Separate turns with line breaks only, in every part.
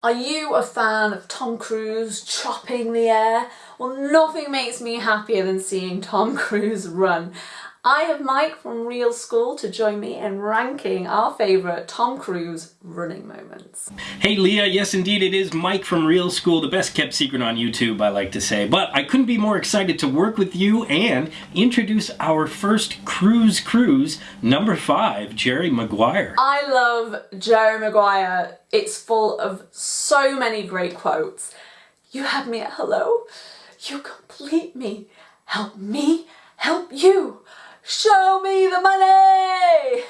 Are you a fan of Tom Cruise chopping the air? Well, nothing makes me happier than seeing Tom Cruise run. I have Mike from Real School to join me in ranking our favourite Tom Cruise running moments.
Hey Leah, yes indeed it is Mike from Real School, the best kept secret on YouTube I like to say. But I couldn't be more excited to work with you and introduce our first Cruise Cruise, number five, Jerry Maguire.
I love Jerry Maguire. It's full of so many great quotes. You have me at hello. You complete me. Help me help you. Show me the money!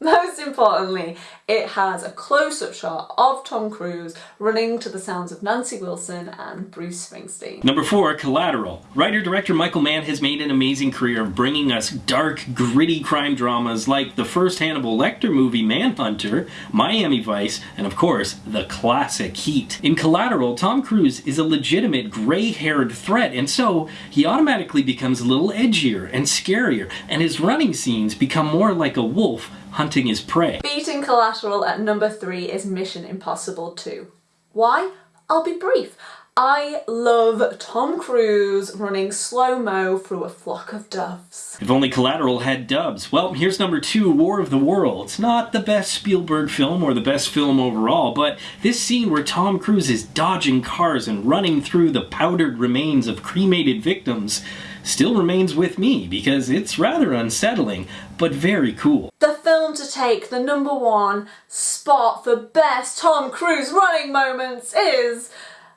Most importantly, it has a close-up shot of Tom Cruise running to the sounds of Nancy Wilson and Bruce Springsteen.
Number four, Collateral. Writer-director Michael Mann has made an amazing career of bringing us dark, gritty crime dramas like the first Hannibal Lecter movie Manhunter, Miami Vice, and of course, the classic Heat. In Collateral, Tom Cruise is a legitimate gray-haired threat, and so he automatically becomes a little edgier and scarier, and his running scenes become more like a wolf hunting his prey.
Beating Collateral at number three is Mission Impossible 2. Why? I'll be brief. I love Tom Cruise running slow-mo through a flock of doves.
If only Collateral had dubs. Well, here's number two, War of the Worlds. Not the best Spielberg film or the best film overall, but this scene where Tom Cruise is dodging cars and running through the powdered remains of cremated victims still remains with me because it's rather unsettling, but very cool.
The film to take the number one spot for best Tom Cruise running moments is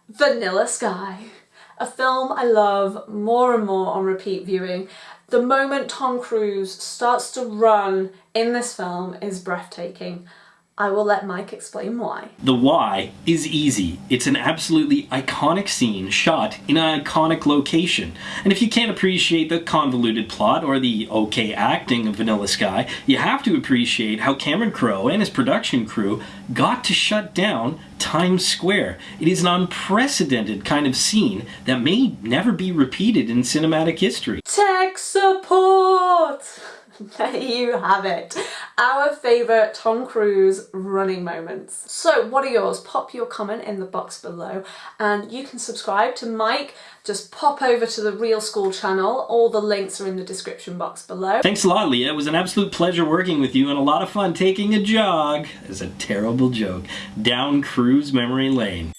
Vanilla Sky. A film I love more and more on repeat viewing. The moment Tom Cruise starts to run in this film is breathtaking. I will let Mike explain why.
The why is easy. It's an absolutely iconic scene shot in an iconic location. And if you can't appreciate the convoluted plot or the okay acting of Vanilla Sky, you have to appreciate how Cameron Crowe and his production crew got to shut down Times Square. It is an unprecedented kind of scene that may never be repeated in cinematic history.
Tech support! there you have it. Our favourite Tom Cruise running moments. So what are yours? Pop your comment in the box below and you can subscribe to Mike. Just pop over to the Real School channel. All the links are in the description box below.
Thanks a lot, Leah. It was an absolute pleasure working with you and a lot of fun taking a jog, as a terrible joke, down Cruise memory lane.